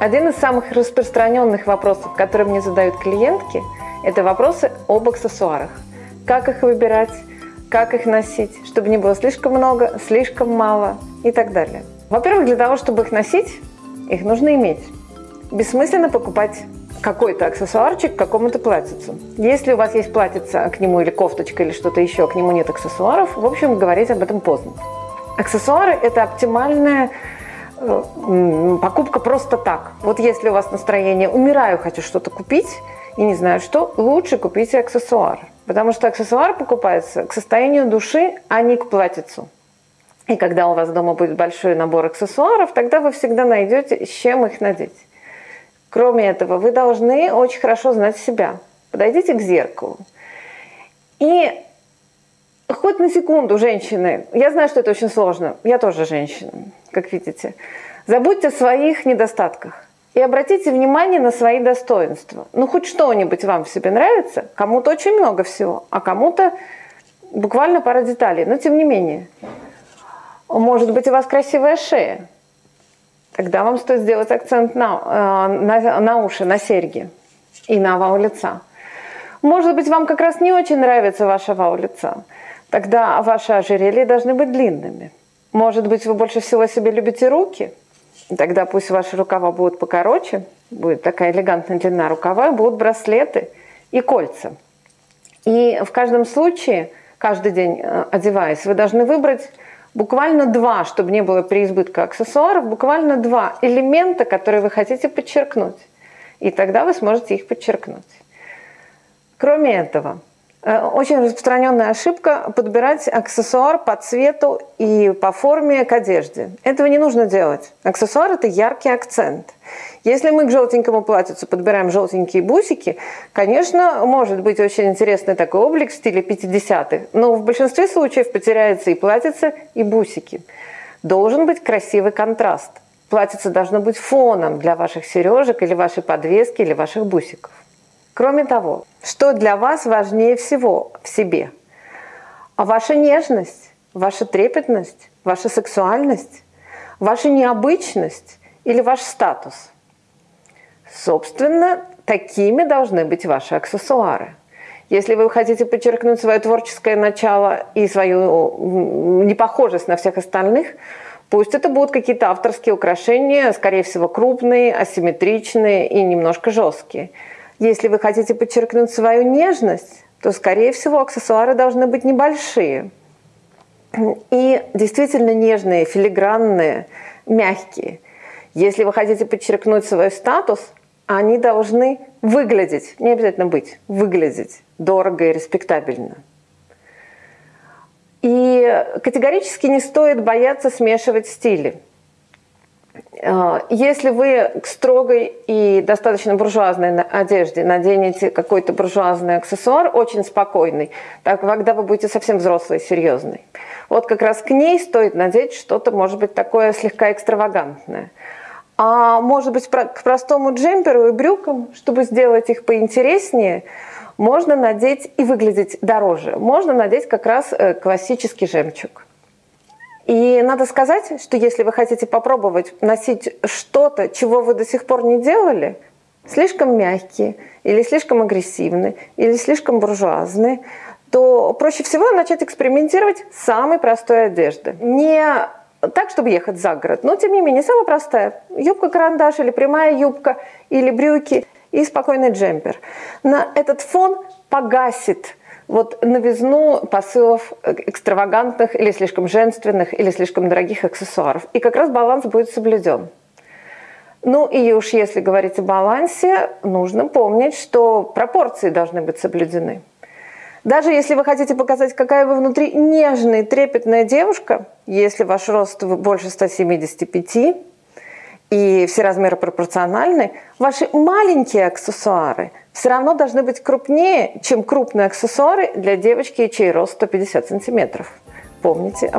Один из самых распространенных вопросов, которые мне задают клиентки, это вопросы об аксессуарах. Как их выбирать, как их носить, чтобы не было слишком много, слишком мало и так далее. Во-первых, для того, чтобы их носить, их нужно иметь. Бессмысленно покупать какой-то аксессуарчик к какому-то платьицу. Если у вас есть платьице к нему или кофточка или что-то еще, к нему нет аксессуаров, в общем, говорить об этом поздно. Аксессуары – это оптимальная покупка просто так. Вот если у вас настроение «умираю, хочу что-то купить», и не знаю что, лучше купите аксессуар. Потому что аксессуар покупается к состоянию души, а не к платьицу. И когда у вас дома будет большой набор аксессуаров, тогда вы всегда найдете, с чем их надеть. Кроме этого, вы должны очень хорошо знать себя. Подойдите к зеркалу. И хоть на секунду, женщины, я знаю, что это очень сложно, я тоже женщина, как видите, забудьте о своих недостатках и обратите внимание на свои достоинства. Ну, хоть что-нибудь вам в себе нравится, кому-то очень много всего, а кому-то буквально пара деталей, но тем не менее. Может быть, у вас красивая шея, тогда вам стоит сделать акцент на, э, на, на уши, на серьги и на овал лица. Может быть, вам как раз не очень нравится ваш овал лица, тогда ваши ожерелья должны быть длинными. Может быть, вы больше всего себе любите руки – Тогда пусть ваши рукава будут покороче, будет такая элегантная длина рукава, будут браслеты и кольца. И в каждом случае, каждый день э, одеваясь, вы должны выбрать буквально два, чтобы не было переизбытка аксессуаров, буквально два элемента, которые вы хотите подчеркнуть. И тогда вы сможете их подчеркнуть. Кроме этого, очень распространенная ошибка – подбирать аксессуар по цвету и по форме к одежде. Этого не нужно делать. Аксессуар – это яркий акцент. Если мы к желтенькому платьицу подбираем желтенькие бусики, конечно, может быть очень интересный такой облик в стиле 50-х, но в большинстве случаев потеряется и платьице, и бусики. Должен быть красивый контраст. Платьице должно быть фоном для ваших сережек или вашей подвески или ваших бусиков. Кроме того, что для вас важнее всего в себе? А ваша нежность, ваша трепетность, ваша сексуальность, ваша необычность или ваш статус? Собственно, такими должны быть ваши аксессуары. Если вы хотите подчеркнуть свое творческое начало и свою непохожесть на всех остальных, пусть это будут какие-то авторские украшения, скорее всего, крупные, асимметричные и немножко жесткие – если вы хотите подчеркнуть свою нежность, то, скорее всего, аксессуары должны быть небольшие. И действительно нежные, филигранные, мягкие. Если вы хотите подчеркнуть свой статус, они должны выглядеть, не обязательно быть, выглядеть дорого и респектабельно. И категорически не стоит бояться смешивать стили. А, если вы к строгой и достаточно буржуазной одежде наденете какой-то буржуазный аксессуар, очень спокойный, так когда вы будете совсем взрослый, серьезный, вот как раз к ней стоит надеть что-то, может быть, такое слегка экстравагантное. А может быть, к простому джемперу и брюкам, чтобы сделать их поинтереснее, можно надеть и выглядеть дороже. Можно надеть как раз э, классический жемчуг. И надо сказать, что если вы хотите попробовать носить что-то, чего вы до сих пор не делали, слишком мягкие, или слишком агрессивные, или слишком буржуазные, то проще всего начать экспериментировать с самой простой одежды. Не так, чтобы ехать за город, но тем не менее, самая простая. Юбка-карандаш или прямая юбка, или брюки и спокойный джемпер. На этот фон погасит вот новизну посылов экстравагантных или слишком женственных или слишком дорогих аксессуаров. И как раз баланс будет соблюден. Ну и уж если говорить о балансе, нужно помнить, что пропорции должны быть соблюдены. Даже если вы хотите показать, какая вы внутри нежная, трепетная девушка, если ваш рост больше 175 и все размеры пропорциональны, ваши маленькие аксессуары все равно должны быть крупнее, чем крупные аксессуары для девочки, чей рост 150 сантиметров. Помните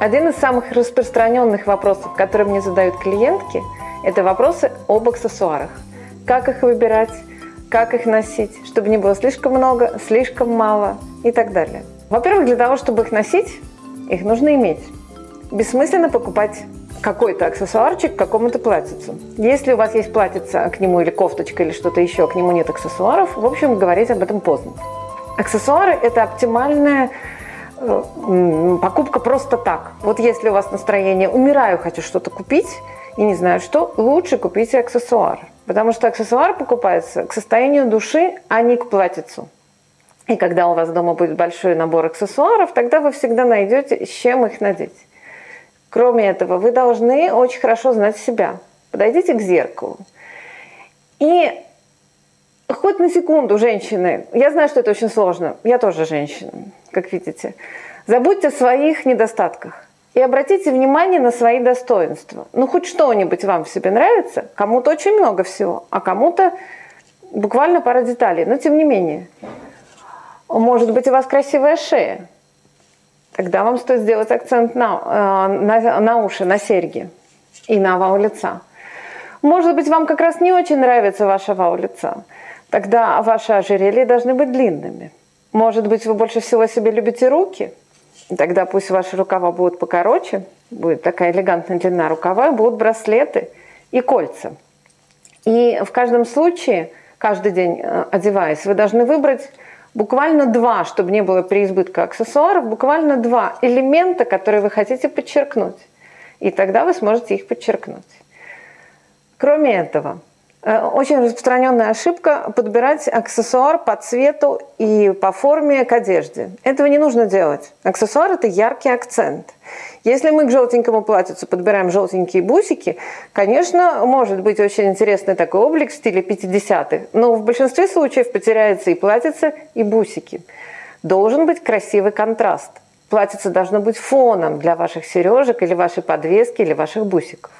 Один из самых распространенных вопросов, которые мне задают клиентки, это вопросы об аксессуарах. Как их выбирать, как их носить, чтобы не было слишком много, слишком мало и так далее. Во-первых, для того, чтобы их носить, их нужно иметь. Бессмысленно покупать какой-то аксессуарчик к какому-то платьицу. Если у вас есть платьице к нему или кофточка или что-то еще, к нему нет аксессуаров, в общем, говорить об этом поздно. Аксессуары – это оптимальная покупка просто так. Вот если у вас настроение «умираю, хочу что-то купить», и не знаю что, лучше купите аксессуар. Потому что аксессуар покупается к состоянию души, а не к платьицу. И когда у вас дома будет большой набор аксессуаров, тогда вы всегда найдете, с чем их надеть. Кроме этого, вы должны очень хорошо знать себя. Подойдите к зеркалу. И хоть на секунду, женщины, я знаю, что это очень сложно, я тоже женщина, как видите, забудьте о своих недостатках и обратите внимание на свои достоинства. Ну, хоть что-нибудь вам в себе нравится, кому-то очень много всего, а кому-то буквально пара деталей, но тем не менее. Может быть, у вас красивая шея, тогда вам стоит сделать акцент на, э, на, на уши, на серьги и на овал лица. Может быть, вам как раз не очень нравится ваша овал лица – Тогда ваши ожерелья должны быть длинными. Может быть, вы больше всего себе любите руки? Тогда пусть ваши рукава будут покороче, будет такая элегантная длина рукава, будут браслеты и кольца. И в каждом случае, каждый день э, одеваясь, вы должны выбрать буквально два, чтобы не было переизбытка аксессуаров, буквально два элемента, которые вы хотите подчеркнуть. И тогда вы сможете их подчеркнуть. Кроме этого, очень распространенная ошибка – подбирать аксессуар по цвету и по форме к одежде. Этого не нужно делать. Аксессуар – это яркий акцент. Если мы к желтенькому платьицу подбираем желтенькие бусики, конечно, может быть очень интересный такой облик в стиле 50-х, но в большинстве случаев потеряется и платьице, и бусики. Должен быть красивый контраст. Платьице должно быть фоном для ваших сережек или вашей подвески или ваших бусиков.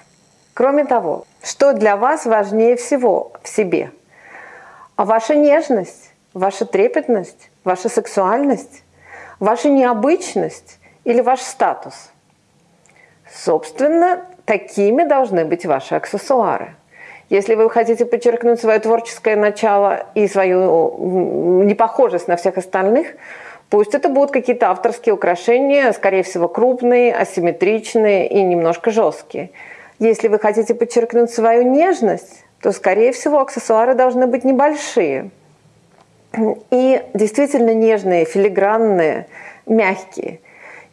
Кроме того, что для вас важнее всего в себе? А ваша нежность, ваша трепетность, ваша сексуальность, ваша необычность или ваш статус? Собственно, такими должны быть ваши аксессуары. Если вы хотите подчеркнуть свое творческое начало и свою непохожесть на всех остальных, пусть это будут какие-то авторские украшения, скорее всего, крупные, асимметричные и немножко жесткие – если вы хотите подчеркнуть свою нежность, то, скорее всего, аксессуары должны быть небольшие. И действительно нежные, филигранные, мягкие.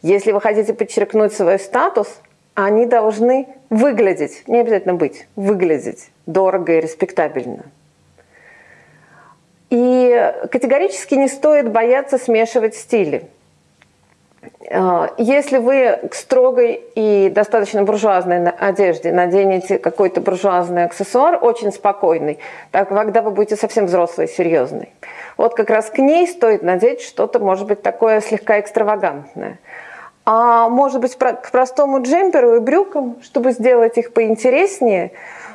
Если вы хотите подчеркнуть свой статус, они должны выглядеть, не обязательно быть, выглядеть дорого и респектабельно. И категорически не стоит бояться смешивать стили. А, если вы к строгой и достаточно буржуазной одежде наденете какой-то буржуазный аксессуар, очень спокойный, так когда вы будете совсем взрослый, серьезный, вот как раз к ней стоит надеть что-то, может быть, такое слегка экстравагантное. А может быть, к простому джемперу и брюкам, чтобы сделать их поинтереснее,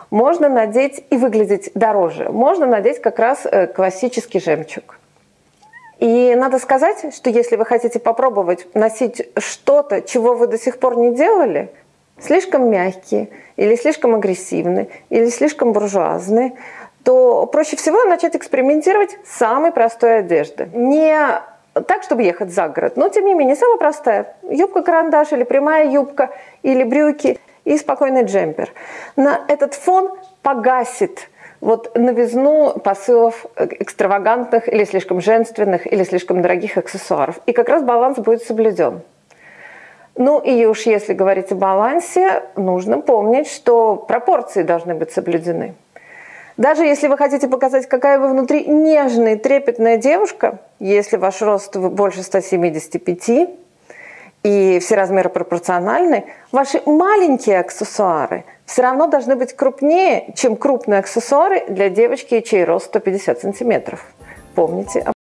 можно надеть и выглядеть дороже. Можно надеть как раз э, классический жемчуг. И надо сказать, что если вы хотите попробовать носить что-то, чего вы до сих пор не делали, слишком мягкие, или слишком агрессивные, или слишком буржуазные, то проще всего начать экспериментировать с самой простой одежды. Не так, чтобы ехать за город, но тем не менее самая простая. Юбка-карандаш или прямая юбка, или брюки и спокойный джемпер. На этот фон погасит вот новизну посылов экстравагантных или слишком женственных или слишком дорогих аксессуаров. И как раз баланс будет соблюден. Ну и уж если говорить о балансе, нужно помнить, что пропорции должны быть соблюдены. Даже если вы хотите показать, какая вы внутри нежная, трепетная девушка, если ваш рост больше 175, и все размеры пропорциональны, ваши маленькие аксессуары все равно должны быть крупнее, чем крупные аксессуары для девочки, чей рост 150 сантиметров. Помните об